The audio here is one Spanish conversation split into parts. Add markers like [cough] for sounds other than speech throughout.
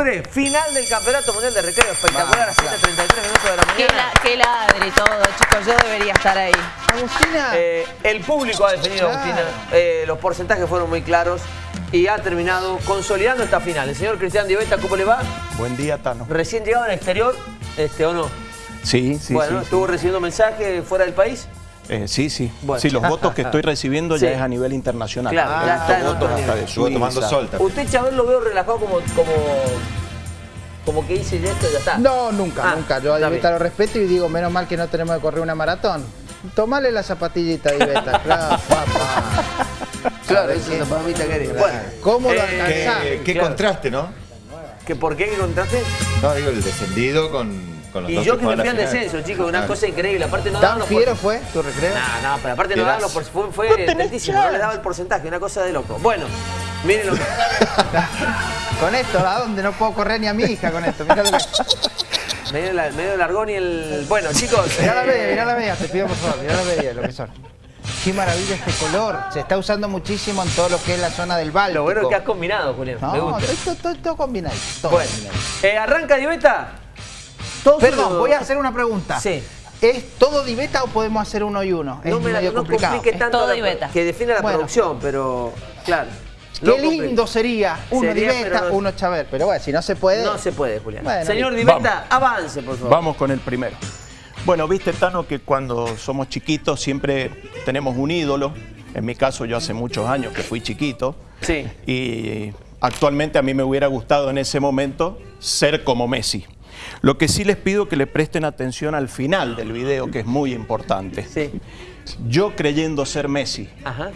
Final del Campeonato Mundial de Recreo. Espectacular, a 7.33 minutos de la Qué, mañana. la, qué ladre y todo, chicos. Yo debería estar ahí. Agustina. Eh, el público ha definido, Claro. Agustina. Eh, los porcentajes fueron muy claros y ha terminado consolidando esta final. El señor Cristian Diveta, ¿cómo le va? Buen día, Tano. Recién llegado al exterior, este, ¿o no? Sí, sí, bueno, sí. ¿estuvo recibiendo mensajes fuera del país? Eh, sí, sí. Bueno. Sí, los votos que estoy recibiendo Sí. ya es a nivel internacional. Claro, ya está en votos hasta de Estuvo tomando Suiza. sol también. Usted, Chabel, lo veo relajado como, como, como que dice ya esto, ya está. No, nunca, Ah, nunca. Yo a bien. lo respeto y digo, menos mal que no tenemos que correr una maratón. Tomale la zapatillita, Diveta. [laughs] Claro, papá. Claro, eso es la palomita que eres. Bueno, ¿Cómo lo eh, alcanzás? Qué, qué Claro. contraste, ¿no? ¿que ¿por qué que contraste? No, digo, el descendido con, Y dos yo que me fui al descenso, chicos, una cosa increíble. Aparte no daban ¿Tan los fiero por- fue tu recreo? No, no, pero aparte no daban los por- Fierazo. fue, fue no les daba el porcentaje, una cosa de loco. Bueno, miren lo que... [laughs] Con esto, ¿a dónde? No puedo correr ni a mi hija con esto. Mirá lo que... [laughs] medio, la- medio largón y el... Bueno, chicos... [laughs] Mirá la media, mirá la media, te pido por favor, mirá la media, lo que son. Qué maravilla este color. Se está usando muchísimo en todo lo que es la zona del Báltico. Lo bueno es que has combinado, Julián, me No, gusta. estoy todo, todo, todo combinado. todo Bueno, combinado. eh, arranca Diveta. Todo Perdón, voy a hacer una pregunta. Sí. ¿Es todo diveta o podemos hacer uno y uno? Es No me la medio no complicado. complique Es tanto todo la- Diveta. que define la Bueno. producción, pero claro. Qué lindo sería uno Sería, diveta, no- uno chaver. Pero bueno, si no se puede. No se puede, Julián. Bueno, Señor. Diveta, avance, por favor. Vamos con el primero. Bueno, viste, Tano, que cuando somos chiquitos siempre tenemos un ídolo. En mi caso, yo hace muchos años que fui chiquito. Sí. Y actualmente a mí me hubiera gustado en ese momento ser como Messi. Lo que sí les pido que le presten atención al final del video, que es muy importante. Sí. Yo creyendo ser Messi. Ajá.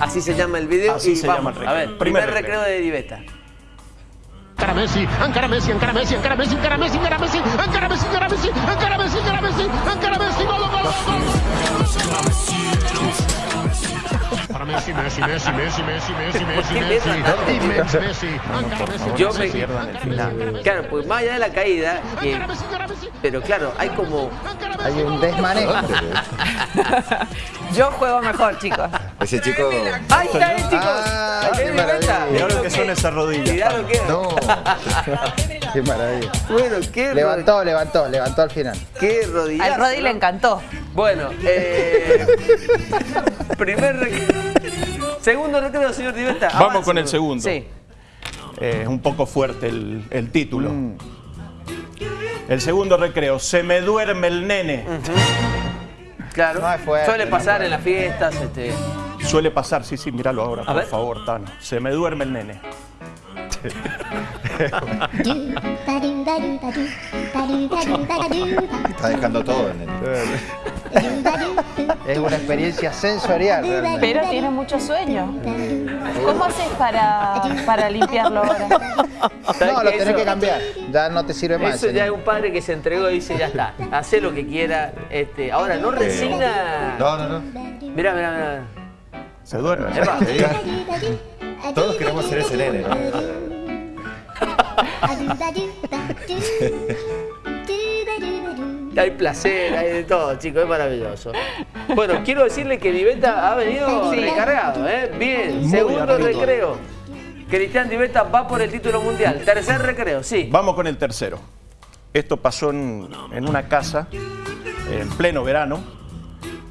Así se llama el video Así y se vamos. llama el A recreo. ver, primer, Primer recreo. recreo. de Diveta. Encara Messi, encara Messi, encara Messi, encara Messi, encara Messi, encara Messi, encara Messi, encara Messi, encara Messi, encara Messi, encara Messi, gol, gol, gol. Para Messi, Messi, Messi, Messi, Messi, Messi, Messi, Messi, Messi, Messi, encara Messi, Yo me- Messi, pierdan el final. Messi, encara Messi, Claro, pues más allá de la caída, Messi, pero claro, hay como... Hay un desmanejo. [laughs] Yo juego mejor, chicos. Ese chico... ¡Ahí está, eh, chicos! Ah, qué maravilla. Mirá lo que son esas rodillas. Mirá lo que. No. [laughs] Qué maravilla. Bueno, qué, Levantó, levantó, levantó al final. qué rodillazo. Al Rodi le encantó. Bueno, eh, primer recreo. Segundo recreo, señor Diveta. Vamos Avance, con el segundo. Sí. Eh, Es un poco fuerte el, el título. El segundo recreo, se me duerme el nene. Claro. No es fuerte, Suele pasar en las fiestas, este. Suele pasar, sí, sí, míralo ahora, por ver. favor, Tano. Se me duerme el nene. Está dejando todo el... [laughs] Es una experiencia sensorial realmente. Pero tiene mucho sueño. ¿Cómo haces para, para limpiarlo ahora? ¿Sabes No, lo tenés Eso- que cambiar. Ya no te sirve más. Eso ya es un padre que se entregó y dice, ya está, hace lo que quiera. Este, ahora, no resigna. No, no, no. Mirá, mirá, mirá. Se duerme. Todos queremos ser ese nene, ¿no? [laughs] Hay placer, hay de todo, chicos, es maravilloso. Bueno, quiero decirle que Diveta ha venido Sí. recargado, ¿eh? Bien, Muy segundo recreo. Cristian Diveta va por el título mundial. Tercer recreo, sí. Vamos con el tercero. Esto pasó en, en una casa en pleno verano.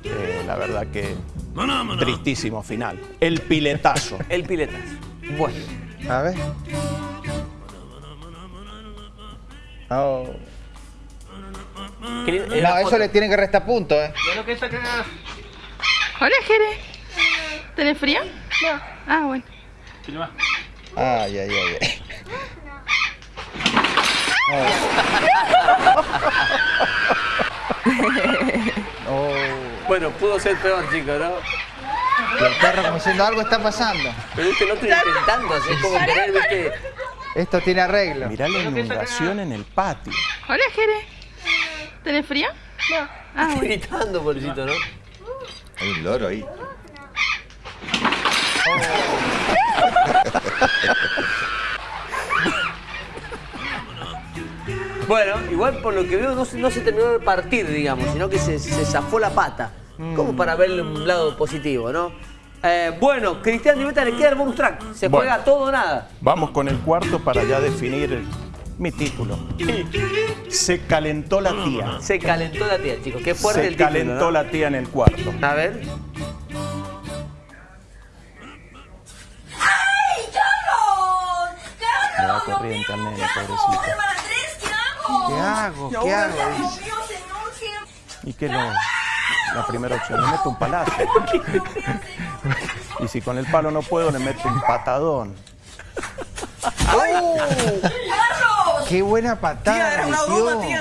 Eh, la verdad que tristísimo final. El piletazo. [laughs] El piletazo. Bueno. A ver. Oh. No, eso le tienen que restar puntos, ¿eh? Hola, Jere. ¿Tenés frío? No. Ah, bueno. Ay, ay, ay. ay. Oh. Bueno, pudo ser peor, chicos, ¿no? Y el perro como diciendo algo está pasando. Pero viste el otro intentando, así como querer, viste. Esto tiene arreglo. Mirá la inundación en el patio. Hola, Jere. ¿Tenés frío? No. Ah, bueno. Gritando, pobrecito, ¿no? Hay un loro ahí. [laughs] Bueno, igual por lo que veo no se, no se terminó de partir, digamos, sino que se, se zafó la pata. Como para verle un lado positivo, ¿no? Eh, bueno, Cristian Diveta le queda el bonus track. Se Bueno. juega todo o nada. Vamos con el cuarto para ya definir mi título. Se calentó la tía. Se calentó la tía, chicos. Qué fuerte Se el título, calentó ¿no? la tía en el cuarto. A ver. ¡Ay, Carlos! ¡Carlos! corriente al nene, ¿Qué hago? pobrecito. ¿qué hago? ¿Qué hago? ¿Qué hago? Dios Dice. mío, señor, ¿qué- ¿Y qué no? La primera opción, le meto un palazo. Y si con el palo no puedo, le meto un patadón. ¡Oh! ¡Qué buena patada! metió.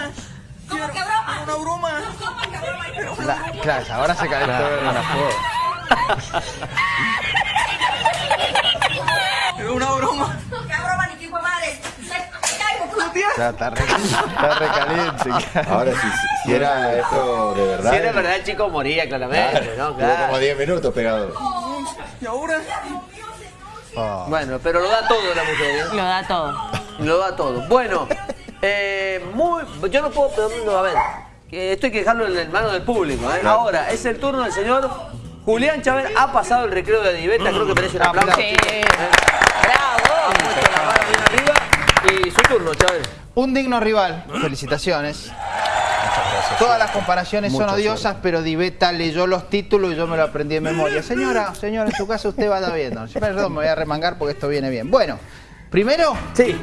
¿Cómo que broma? Una broma. ¿Cómo que broma? La- claro, ahora se calentó la joda. Una broma. ¿Qué broma ni qué hijo de madre? Tía. Ya, está, re, está recaliente. Ahora, si, si- si era esto de verdad. Si era verdad, el chico moría claramente, ¿no? Tuvo como Claro. 10 minutos pegado. Oh. Bueno, pero lo da todo la mujer, ¿eh? Lo da todo. Lo da todo. Bueno, eh, muy, yo no puedo, pero, no, a ver, que esto hay que dejarlo en mano del público. ¿eh? Ahora, es el turno del señor Julián Chávez. Ha pasado el recreo de Diveta, creo que merece un aplauso. Sí. chicos. Ha puesto la vara bien arriba y su turno, Chávez. Un digno rival. Felicitaciones. Todas las comparaciones son odiosas, pero Diveta leyó los títulos y yo me lo aprendí de memoria. Señora, señora, en su casa usted va a estar viendo. Perdón, me voy a remangar porque esto viene bien. Bueno, primero, Sí.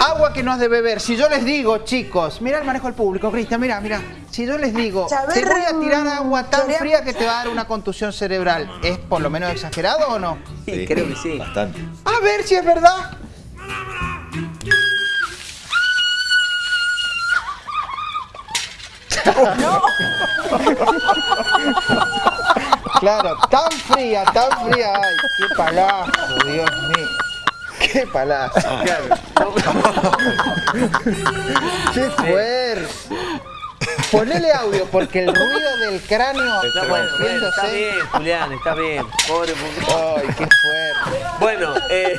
agua que no has de beber. Si yo les digo, chicos, mira el manejo del público, Cristian, mira, mira. Si yo les digo, te voy a tirar agua tan fría que te va a dar una contusión cerebral, ¿es por lo menos exagerado o no? Sí, creo que sí. Bastante. A ver si es verdad. [laughs] Claro, tan fría, tan fría. Ay, qué palazo, Dios mío. Qué palazo. Qué fuerte. Ponele audio porque el ruido del cráneo No, bueno, bueno, está bien, Julián, está bien. Pobre. Ay, qué fuerte. Bueno, eh,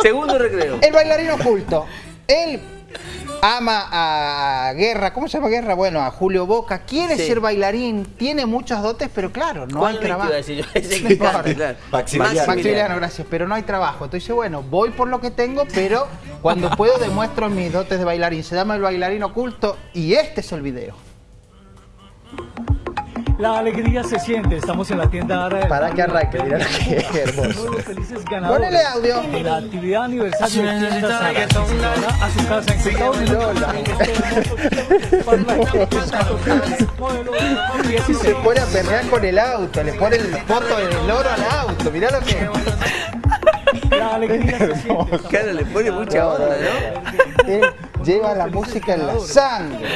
segundo recreo. El bailarín oculto. Él ama a Guerra, ¿cómo se llama Guerra? Bueno, a Julio Boca. Quiere Sí. ser bailarín, tiene muchos dotes, pero claro, no ¿Cuál hay trabajo. [laughs] Maximiliano. Maximiliano, gracias, pero no hay trabajo. Entonces dice, bueno, voy por lo que tengo, pero cuando puedo demuestro mis dotes de bailarín. Se llama el bailarín oculto y este es el video. La alegría se siente, estamos en la tienda Ara del Para que arranque, mira qué hermoso. felices ganadores Ponele audio. de la actividad aniversario de tienda Zara. Ahora a su casa en Quito, Lola. modelo Y se pone a perrear con el auto, le pone el foto del oro al auto, mirá lo que... La alegría se siente. Claro, le pone mucha onda, ¿no? Lleva la música en la sangre.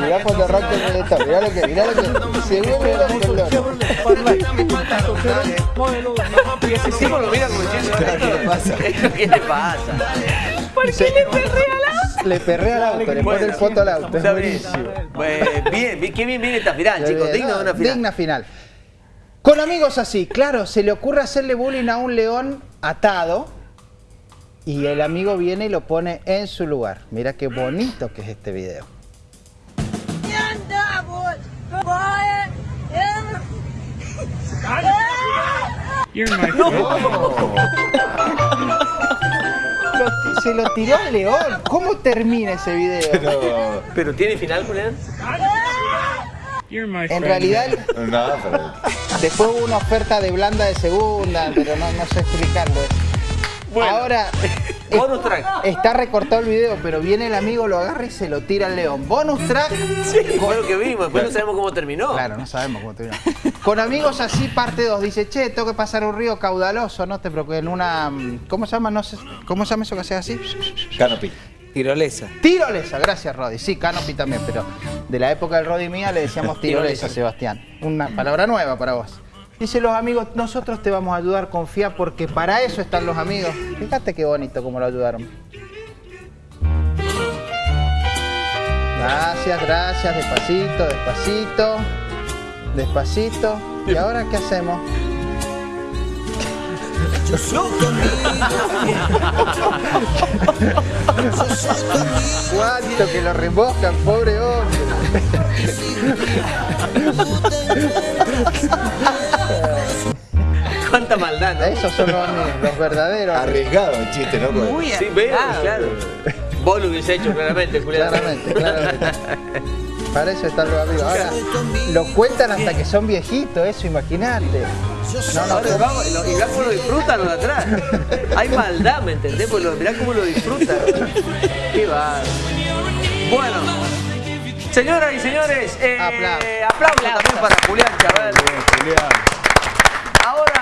Mirá cuando arranca el reggaetón, mirá lo que, mirá lo que se vuelve loco ¿qué le pasa? [laughs] ¿Qué le pasa? ¿Por qué le perrea la Le perrea al auto, le pone el foto al auto, es buenísimo. Eh, bien, bien, qué bien viene esta final, chicos. Digno de una final. Digna final. Con amigos así, claro, se le ocurre hacerle bullying a un león atado y el amigo viene y lo pone en su lugar. Mira qué bonito que es este video. Lo- se lo tiró al león. ¿Cómo termina ese video? Pero. ¿Pero tiene final, Julián? En realidad, No, pero. después hubo una oferta de blanda de segunda, pero no, no sé explicarlo. Bueno. Ahora, [laughs] Bonus track. está recortado el video, pero viene el amigo, lo agarra y se lo tira al león. Bonus track. Fue lo que vimos, después no sabemos cómo terminó. Claro, no sabemos cómo termina. Con amigos así, parte 2. Dice, che, tengo que pasar un río caudaloso, no te preocupes, en una... ¿Cómo se llama? No sé, ¿Cómo se llama eso que sea así? Canopy. Tirolesa. Tirolesa, gracias Rodi. Sí, Canopy también, pero de la época del Rodi mía le decíamos [laughs] tirolesa, Tirolesa. Sebastián. Una palabra nueva para vos. Dice los amigos, nosotros te vamos a ayudar, confía, porque para eso están los amigos. Fíjate qué bonito cómo lo ayudaron. Gracias, gracias, despacito, despacito, despacito. ¿Y ahora qué hacemos? Cuánto que lo remojan, pobre hombre. Maldad. Claro. Esos son los, los verdaderos. Arriesgado el chiste, ¿no? Muy Sí, veo, claro. Vos lo hubiese hecho claramente, Julián. Claramente, claramente. [laughs] Para eso están los amigos. Ahora, lo cuentan hasta que son viejitos, eso, imagínate. No, no, Ahora vamos, y lo- y mirá cómo lo disfrutan los de atrás. Hay maldad, ¿me entendés? Lo- mirá cómo lo disfrutan. Qué va. Bueno, señoras y señores, eh, Aplausos. aplausos también para Julián Chávez. Ahora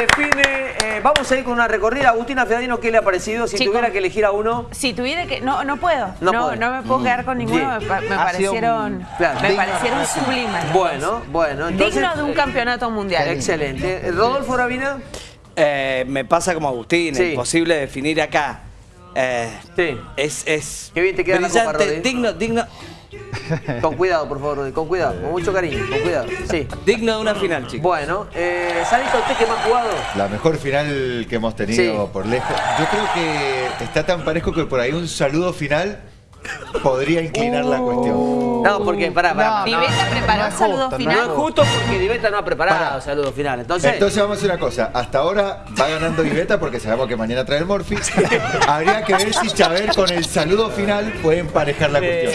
define, eh, vamos a ir con una recorrida. Agustina Fedadino, ¿qué le ha parecido? Si tuviera que elegir a uno. Si tuviera que... No, no puedo. No No, no, me puedo quedar con ninguno. Me, parecieron, un- claro, me parecieron sublimes. Bueno, bueno. Entonces, Digno de un campeonato mundial. Excelente. Rodolfo Ravina. Eh, me pasa como Agustín, Sí. imposible definir acá. Eh, Sí. es, es Qué bien te queda la copa, digno, digno, [laughs] Con cuidado, por favor, con cuidado, con mucho cariño, con cuidado. Sí. digno de una final, chicos. Bueno, eh, Sarita, ¿usted qué más jugado? La mejor final que hemos tenido Sí. por lejos. Yo creo que está tan parejo que por ahí un saludo final podría inclinar la cuestión. No, porque, pará, pará. No, pará. Diveta preparó no el es saludo justo, final. No es justo porque Diveta no ha preparado Pará. saludo final. Entonces, Entonces vamos a hacer una cosa. Hasta ahora va ganando Viveta porque sabemos que mañana trae el Morphy. [laughs] Habría que ver si Chaver con el saludo final puede emparejar la cuestión.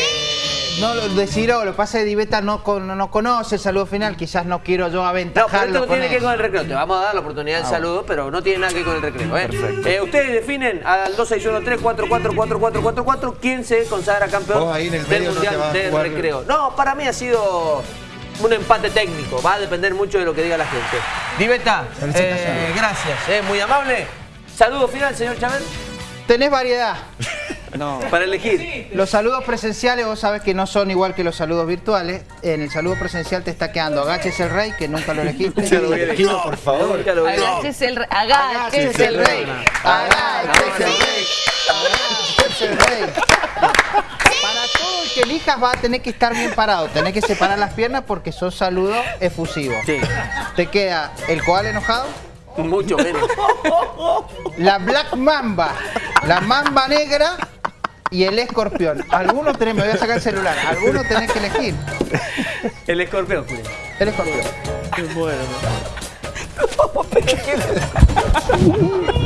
No, lo de Ciro, lo pasa que Diveta no, con- no conoce el saludo final, quizás no quiero yo no, pero aventajarlo esto no tiene que ver con el recreo. Te vamos a dar la oportunidad del saludo, pero no tiene nada que ver con el recreo. ¿eh? Eh, ustedes definen al 2613-444444 quién se consagra campeón Vos ahí en el del no Mundial a del. Recreo. No, para mí ha sido un empate técnico. Va a depender mucho de lo que diga la gente. Diveta, eh, gracias. eh, muy amable. Saludo final, señor Chávez, Tenés variedad. [laughs] No. para elegir. Los saludos presenciales, vos sabés que no son igual que los saludos virtuales. En el saludo presencial te está quedando Agaches el Rey, que nunca lo elegiste. Elegido, por favor. Nunca lo vi. Agaches el, agaches el rey. Agaches el Rey. Agaches el Rey. Para todo el que elijas va a tener que estar bien parado. Tenés que separar las piernas porque son saludos efusivos. Sí, Te queda el koala enojado, mucho menos. la Black Mamba, la Mamba Negra y el escorpión. Algunos tenés, me voy a sacar el celular, algunos tenés que elegir. El escorpión, Julián. El escorpión. Bueno. [laughs]